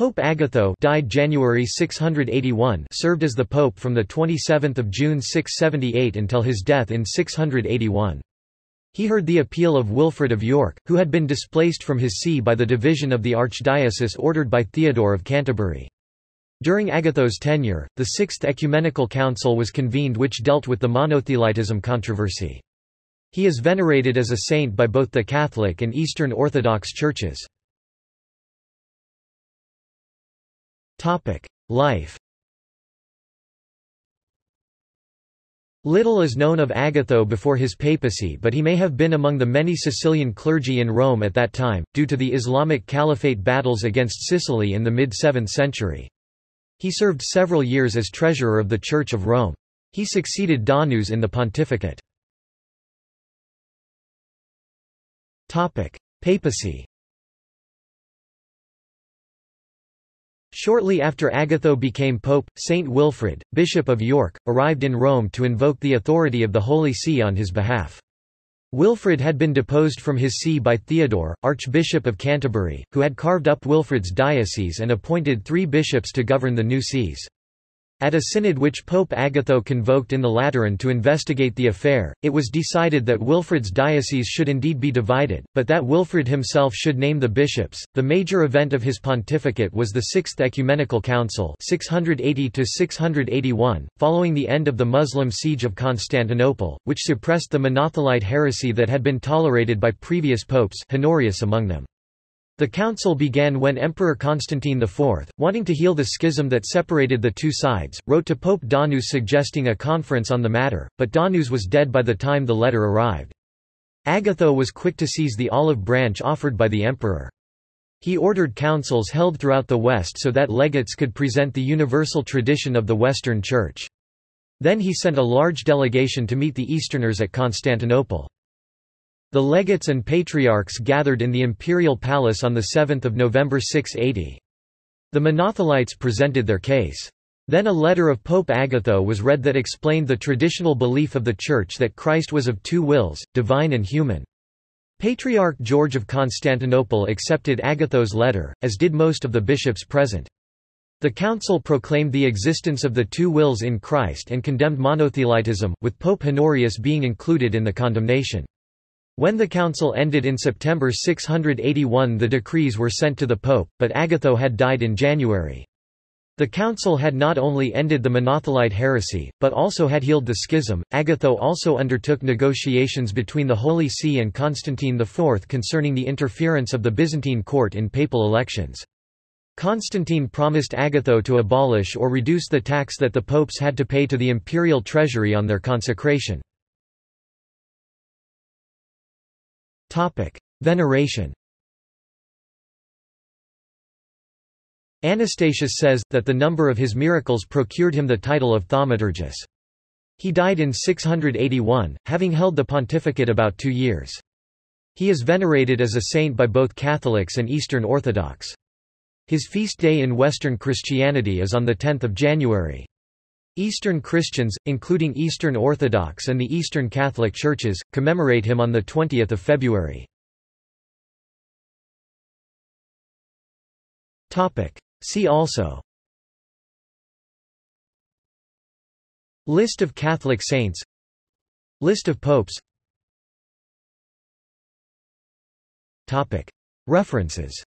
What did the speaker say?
Pope Agatho died January 681 served as the pope from 27 June 678 until his death in 681. He heard the appeal of Wilfrid of York, who had been displaced from his see by the division of the archdiocese ordered by Theodore of Canterbury. During Agatho's tenure, the Sixth Ecumenical Council was convened which dealt with the monothelitism controversy. He is venerated as a saint by both the Catholic and Eastern Orthodox churches. Life Little is known of Agatho before his papacy but he may have been among the many Sicilian clergy in Rome at that time, due to the Islamic Caliphate battles against Sicily in the mid-7th century. He served several years as treasurer of the Church of Rome. He succeeded Donus in the pontificate. Papacy Shortly after Agatho became pope, Saint Wilfrid, Bishop of York, arrived in Rome to invoke the authority of the Holy See on his behalf. Wilfrid had been deposed from his see by Theodore, Archbishop of Canterbury, who had carved up Wilfrid's diocese and appointed three bishops to govern the new sees. At a synod which Pope Agatho convoked in the Lateran to investigate the affair, it was decided that Wilfrid's diocese should indeed be divided, but that Wilfrid himself should name the bishops. The major event of his pontificate was the Sixth Ecumenical Council, 680 681, following the end of the Muslim siege of Constantinople, which suppressed the Monothelite heresy that had been tolerated by previous popes, Honorius among them. The council began when Emperor Constantine IV, wanting to heal the schism that separated the two sides, wrote to Pope Donus suggesting a conference on the matter, but Donus was dead by the time the letter arrived. Agatho was quick to seize the olive branch offered by the emperor. He ordered councils held throughout the West so that legates could present the universal tradition of the Western Church. Then he sent a large delegation to meet the Easterners at Constantinople. The legates and patriarchs gathered in the imperial palace on 7 November 680. The Monothelites presented their case. Then a letter of Pope Agatho was read that explained the traditional belief of the Church that Christ was of two wills, divine and human. Patriarch George of Constantinople accepted Agatho's letter, as did most of the bishops present. The council proclaimed the existence of the two wills in Christ and condemned monothelitism, with Pope Honorius being included in the condemnation. When the council ended in September 681 the decrees were sent to the pope, but Agatho had died in January. The council had not only ended the Monothelite heresy, but also had healed the schism. Agatho also undertook negotiations between the Holy See and Constantine IV concerning the interference of the Byzantine court in papal elections. Constantine promised Agatho to abolish or reduce the tax that the popes had to pay to the imperial treasury on their consecration. Veneration. Anastasius says, that the number of his miracles procured him the title of Thaumaturgus. He died in 681, having held the pontificate about two years. He is venerated as a saint by both Catholics and Eastern Orthodox. His feast day in Western Christianity is on 10 January. Eastern Christians, including Eastern Orthodox and the Eastern Catholic Churches, commemorate him on 20 February. See also. List of Catholic saints. List of popes. References